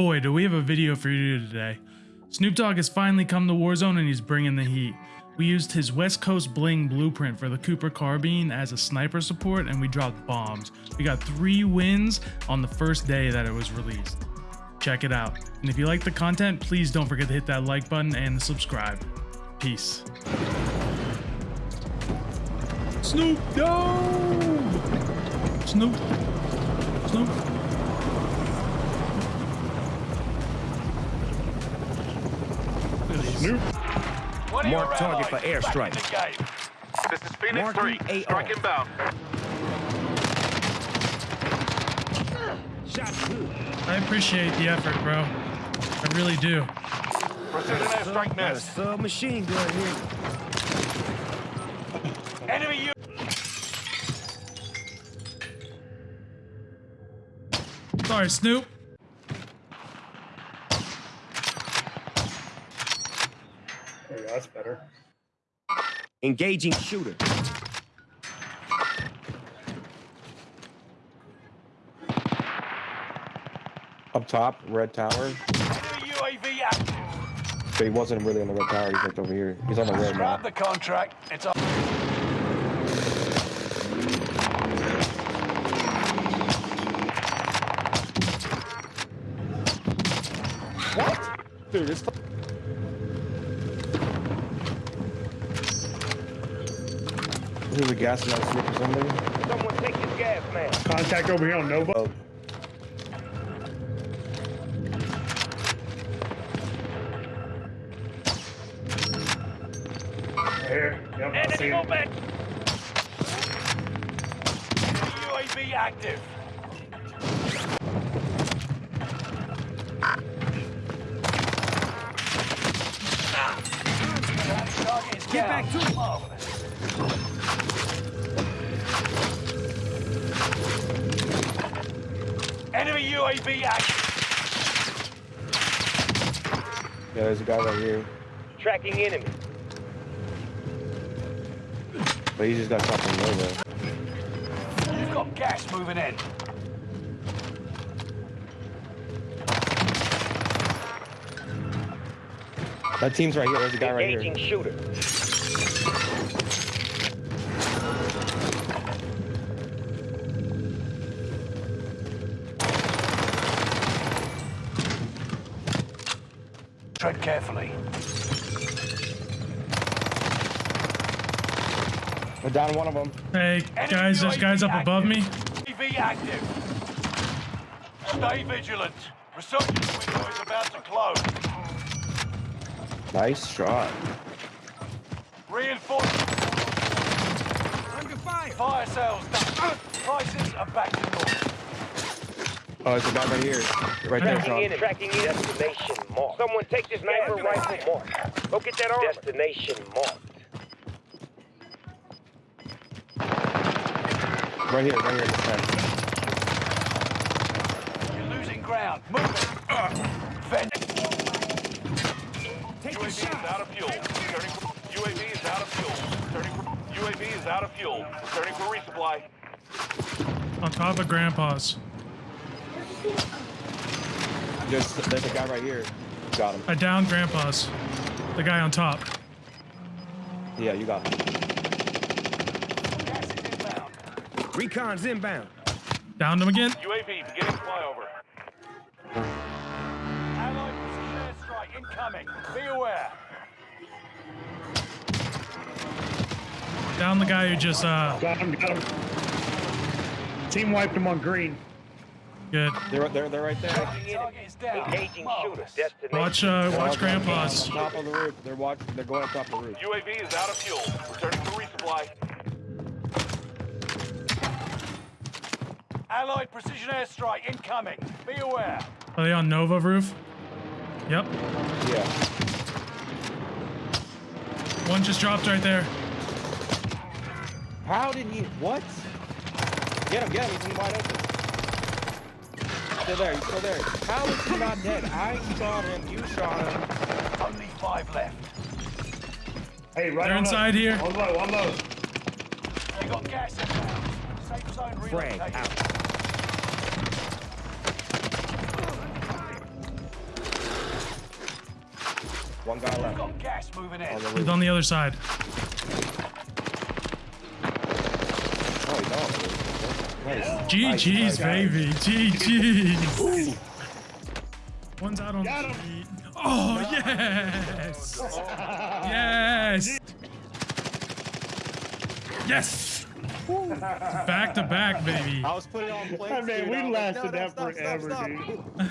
Boy, do we have a video for you today. Snoop Dogg has finally come to Warzone and he's bringing the heat. We used his West Coast Bling blueprint for the Cooper carbine as a sniper support and we dropped bombs. We got three wins on the first day that it was released. Check it out. And if you like the content, please don't forget to hit that like button and subscribe. Peace. Snoop Dogg! Snoop. Snoop. Snoop. Mark target for airstrike. This is Phoenix Marking 3. AR. Strike inbound. Shot good. I appreciate the effort, bro. I really do. Precision airstrike Got a missed. submachine gun here. Enemy U. Sorry, Snoop. There you go, that's better. Engaging shooter. Up top, red tower. UAV active. But he wasn't really on the red tower. He's like over here. He's on the red now. Grab the contract. It's up. What? Dude, it's. Is a gas mask slip or something. Someone take his gas mask. Contact over here on Nova. Oh, Here. Yep, I see him. movement. UAV active. Ah. Get back to him. Enemy UAV active. yeah, there's a guy right here. Tracking enemy. But he just got shot from Nova. You've got gas moving in. That team's right here. There's a guy right Engaging here. shooter. Tread carefully. We're down one of them. Hey, Enemy guys, there's guys up active. above me. UAV active. Stay vigilant. Resurgence window is about to close. Nice shot. Reinforcement. Under fire. Fire sales done. Prices are back to normal. Oh, there's a guy right here. Right there, Tracking Sean. enemy. Tracking enemy. Destination marked. Someone take this sniper rifle marked. Go get that armor. Destination marked. Right here, right here. in the tent. You're losing ground. Move it. Vent. Take UAV is out of fuel. Returning for, UAV is out of fuel. Returning for, UAV is out of fuel. Returning for resupply. On top of Grandpa's. There's, there's a guy right here. Got him. I downed Grandpa's. The guy on top. Yeah, you got him. Gas is inbound. Recon's inbound. Downed him again. UAV beginning flyover. Allied precision airstrike incoming. Be aware. Down the guy who just, uh, Got him, got him. Team wiped him on green. Good. They're, they're, they're right there. Target is down. Engaging shooter. Watch, uh, They're watch Grandpa's. on Top of the roof. They're watching. They're going up top of the roof. UAV is out of fuel. Returning for resupply. Allied precision airstrike incoming. Be aware. Are they on Nova roof? Yep. Yeah. One just dropped right there. How did he? What? Get him! Get him! He's wide open still there. He's still there. How is he not dead? I shot him. You shot him. Only five left. Hey, right They're inside up. here. One low, one low. They got gas inbound. Safe zone relocated. out. One guy left. Got gas moving in. Oh, he's on the other side. Oh, he's on. Nice. GG's, Nice, nice. baby. GG's. One's out on Got the him. street. Oh, yes. Yes. Yes. Back to back, baby. I was putting on plates. I mean, dude. we I was like, lasted no, no, that stop, stop, forever, stop. dude.